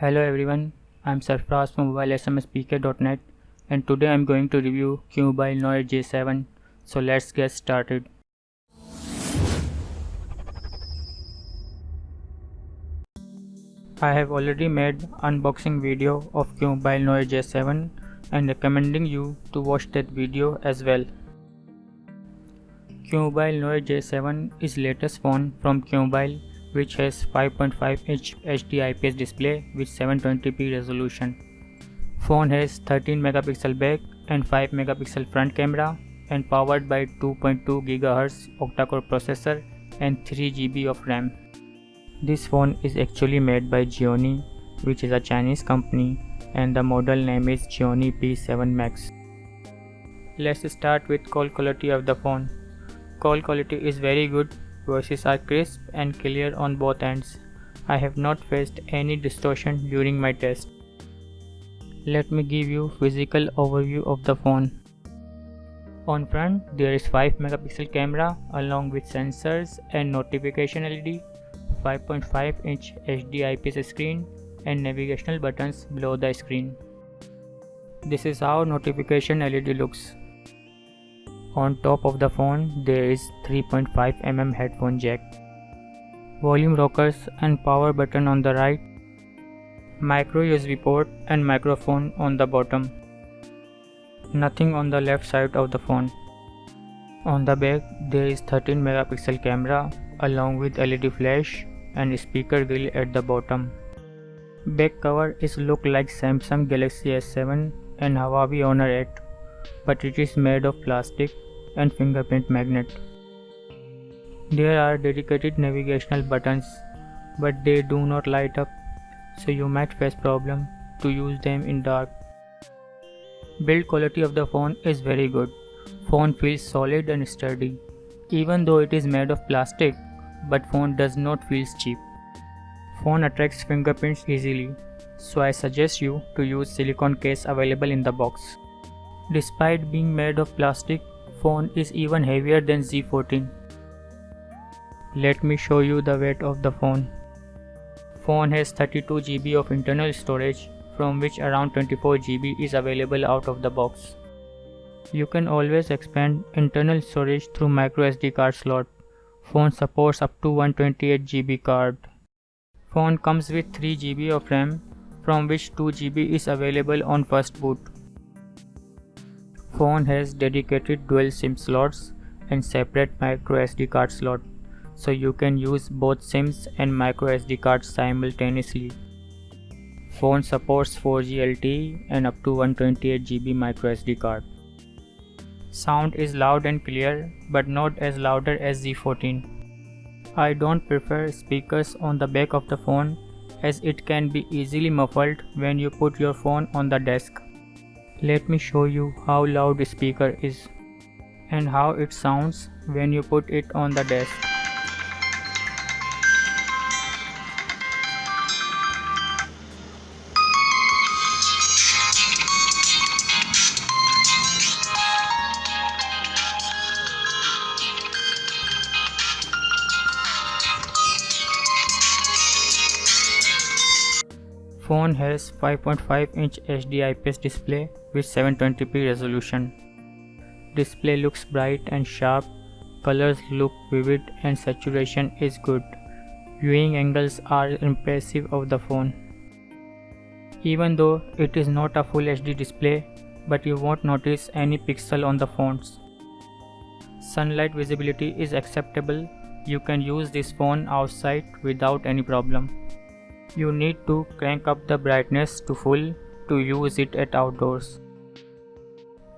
Hello everyone, I'm Sarfraz from mobilesmspk.net and today I'm going to review QMobile Noir J7 so let's get started. I have already made unboxing video of QMobile Noir J7 and recommending you to watch that video as well. QMobile Noir J7 is latest phone from QMobile which has 5.5 inch HD IPS display with 720p resolution. Phone has 13 megapixel back and 5 megapixel front camera and powered by 2.2 GHz octa-core processor and 3 GB of RAM. This phone is actually made by Gionee which is a Chinese company and the model name is Gionee P7 Max. Let's start with call quality of the phone. Call quality is very good Voices are crisp and clear on both ends. I have not faced any distortion during my test. Let me give you physical overview of the phone. On front there is 5 megapixel camera along with sensors and notification LED, 5.5 inch HD IPS screen and navigational buttons below the screen. This is how notification LED looks. On top of the phone there is 3.5mm headphone jack. Volume rockers and power button on the right. Micro USB port and microphone on the bottom. Nothing on the left side of the phone. On the back there is 13 megapixel camera along with LED flash and speaker grill at the bottom. Back cover is look like Samsung Galaxy S7 and Huawei Honor 8 but it is made of plastic and fingerprint magnet. There are dedicated navigational buttons but they do not light up so you might face problem to use them in dark. Build quality of the phone is very good. Phone feels solid and sturdy. Even though it is made of plastic, but phone does not feel cheap. Phone attracts fingerprints easily, so I suggest you to use silicone case available in the box. Despite being made of plastic, phone is even heavier than Z14. Let me show you the weight of the phone. Phone has 32 GB of internal storage from which around 24 GB is available out of the box. You can always expand internal storage through microSD card slot. Phone supports up to 128 GB card. Phone comes with 3 GB of RAM from which 2 GB is available on first boot phone has dedicated dual SIM slots and separate microSD card slot so you can use both SIMs and microSD cards simultaneously. Phone supports 4G LTE and up to 128GB microSD card. Sound is loud and clear but not as louder as Z14. I don't prefer speakers on the back of the phone as it can be easily muffled when you put your phone on the desk. Let me show you how loud speaker is and how it sounds when you put it on the desk. Phone has 5.5 inch HD IPS display with 720p resolution. Display looks bright and sharp, colors look vivid and saturation is good. Viewing angles are impressive of the phone. Even though it is not a full HD display, but you won't notice any pixel on the phones. Sunlight visibility is acceptable. You can use this phone outside without any problem. You need to crank up the brightness to full to use it at outdoors.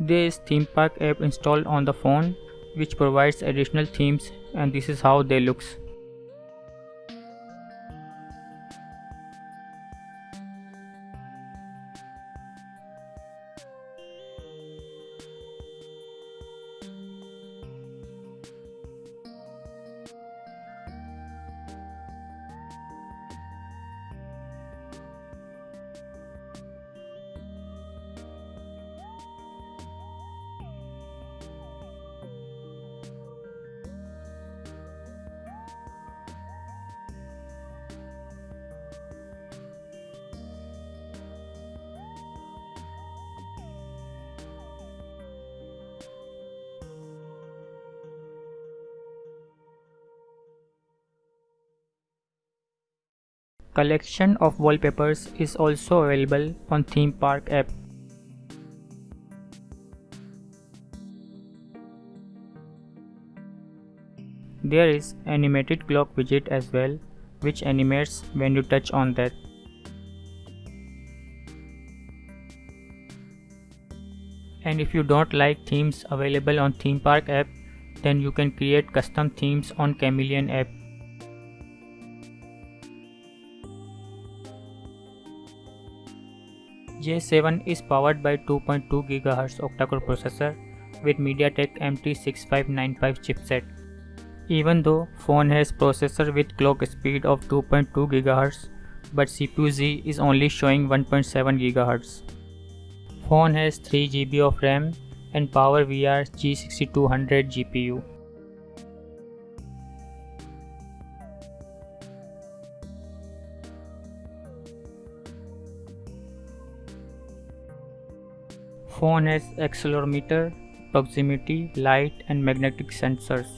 There is theme park app installed on the phone which provides additional themes and this is how they looks. Collection of wallpapers is also available on Theme Park app. There is animated clock widget as well which animates when you touch on that. And if you don't like themes available on Theme Park app, then you can create custom themes on Chameleon app. J7 is powered by 2.2 GHz octa-core processor with MediaTek MT6595 chipset. Even though phone has processor with clock speed of 2.2 GHz, but CPU Z is only showing 1.7 GHz. Phone has 3 GB of RAM and PowerVR G6200 GPU. Phone has accelerometer, proximity, light and magnetic sensors.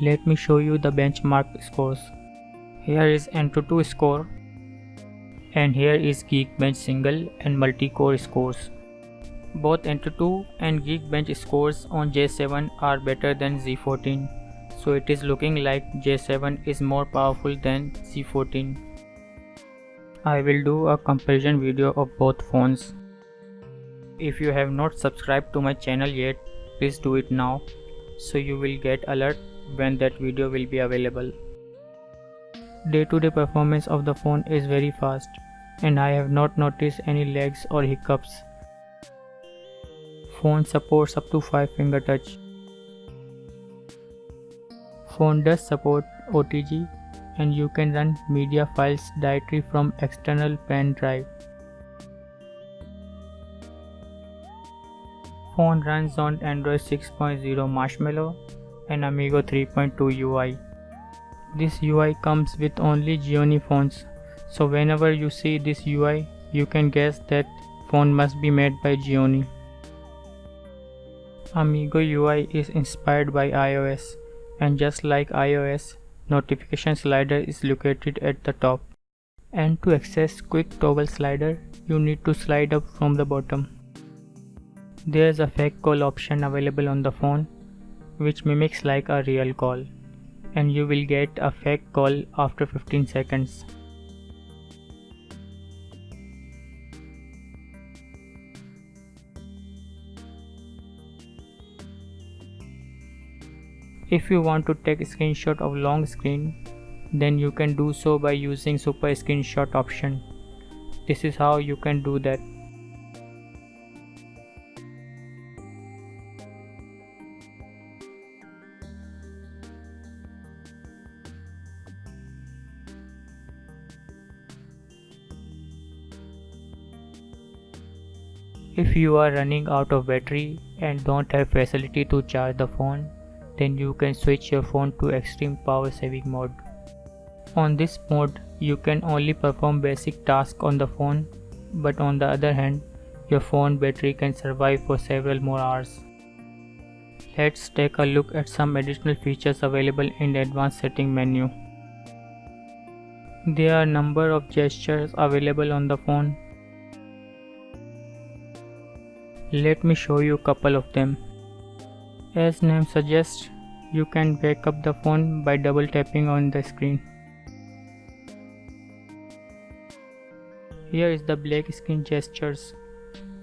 Let me show you the benchmark scores. Here is Antutu score and here is Geekbench single and multi-core scores. Both Antutu and Geekbench scores on J7 are better than Z14, so it is looking like J7 is more powerful than Z14. I will do a comparison video of both phones. If you have not subscribed to my channel yet, please do it now so you will get alert when that video will be available. Day-to-day -day performance of the phone is very fast and I have not noticed any lags or hiccups. Phone supports up to 5 finger touch. Phone does support OTG and you can run media files directly from external pen drive. Phone runs on Android 6.0 Marshmallow and Amigo 3.2 UI. This UI comes with only Gionee phones so whenever you see this UI, you can guess that phone must be made by Gionee. Amigo UI is inspired by iOS and just like iOS, notification slider is located at the top. And to access quick toggle slider, you need to slide up from the bottom. There is a fake call option available on the phone which mimics like a real call and you will get a fake call after 15 seconds. If you want to take a screenshot of long screen, then you can do so by using super screenshot option. This is how you can do that. If you are running out of battery and don't have facility to charge the phone, then you can switch your phone to extreme power saving mode. On this mode, you can only perform basic tasks on the phone, but on the other hand, your phone battery can survive for several more hours. Let's take a look at some additional features available in the advanced setting menu. There are number of gestures available on the phone. Let me show you a couple of them. As name suggests, you can wake up the phone by double tapping on the screen. Here is the black screen gestures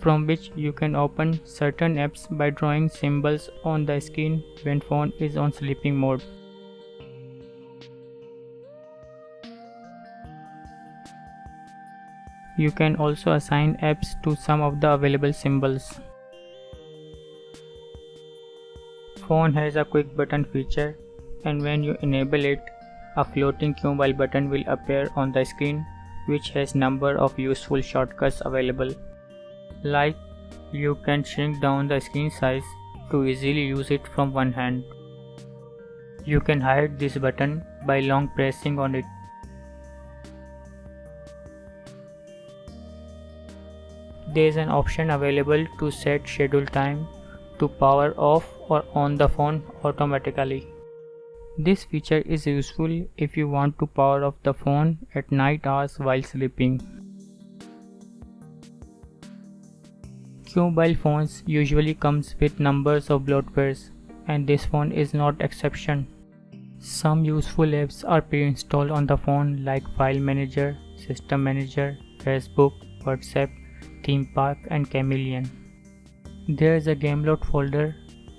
from which you can open certain apps by drawing symbols on the screen when phone is on sleeping mode. You can also assign apps to some of the available symbols. phone has a quick button feature and when you enable it, a floating Qmobile button will appear on the screen which has number of useful shortcuts available. Like you can shrink down the screen size to easily use it from one hand. You can hide this button by long pressing on it. There is an option available to set schedule time to power off or on the phone automatically. This feature is useful if you want to power off the phone at night hours while sleeping. Qmobile phones usually comes with numbers of bloatwares and this phone is not exception. Some useful apps are pre-installed on the phone like File Manager, System Manager, Facebook, WhatsApp, Theme Park and Chameleon. There is a GameLoad folder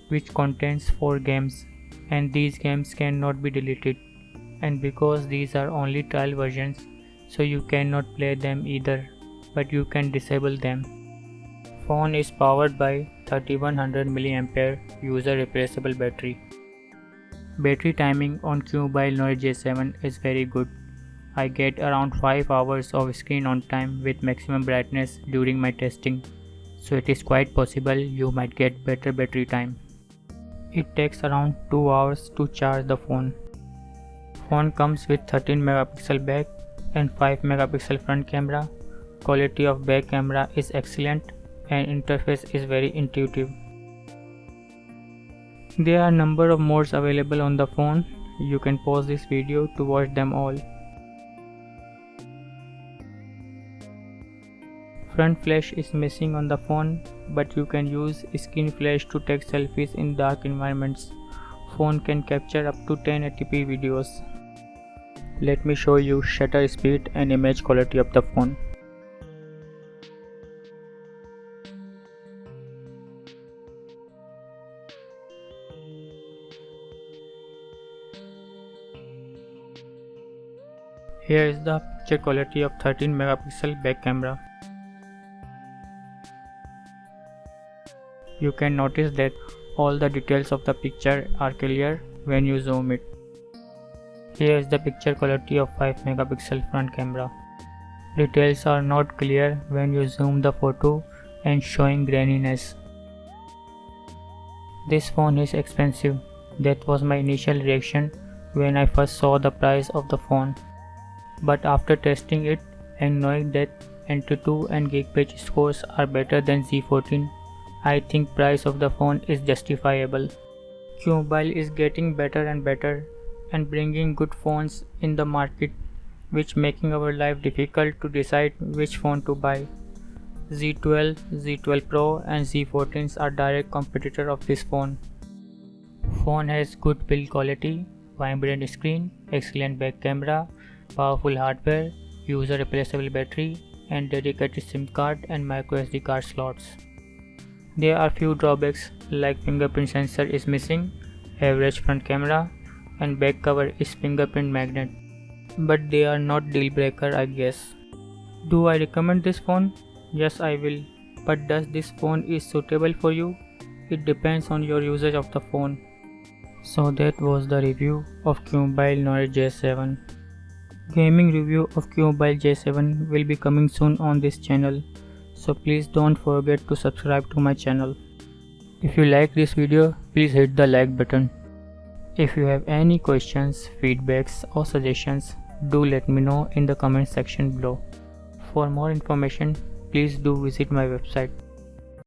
which contains 4 games and these games cannot be deleted and because these are only trial versions so you cannot play them either but you can disable them. Phone is powered by 3100 mAh user replaceable battery. Battery timing on Qmobile Noir J7 is very good. I get around 5 hours of screen on time with maximum brightness during my testing, so it is quite possible you might get better battery time. It takes around 2 hours to charge the phone. Phone comes with 13 megapixel back and 5 megapixel front camera. Quality of back camera is excellent and interface is very intuitive. There are number of modes available on the phone. You can pause this video to watch them all. Front flash is missing on the phone but you can use screen flash to take selfies in dark environments. Phone can capture up to 1080p videos. Let me show you shutter speed and image quality of the phone. Here is the picture quality of 13 megapixel back camera. You can notice that all the details of the picture are clear when you zoom it. Here is the picture quality of 5 megapixel front camera. Details are not clear when you zoom the photo and showing graininess. This phone is expensive. That was my initial reaction when I first saw the price of the phone. But after testing it and knowing that Antutu and Geekbench scores are better than Z14 I think price of the phone is justifiable. Qmobile is getting better and better and bringing good phones in the market which making our life difficult to decide which phone to buy. Z12, Z12 Pro and Z14s are direct competitor of this phone. Phone has good build quality, vibrant screen, excellent back camera, powerful hardware, user replaceable battery and dedicated SIM card and microSD card slots. There are few drawbacks like fingerprint sensor is missing, average front camera and back cover is fingerprint magnet. But they are not deal breaker I guess. Do I recommend this phone? Yes I will. But does this phone is suitable for you? It depends on your usage of the phone. So that was the review of Qmobile Noir J7. Gaming review of Qmobile J7 will be coming soon on this channel so please don't forget to subscribe to my channel. If you like this video, please hit the like button. If you have any questions, feedbacks or suggestions, do let me know in the comment section below. For more information, please do visit my website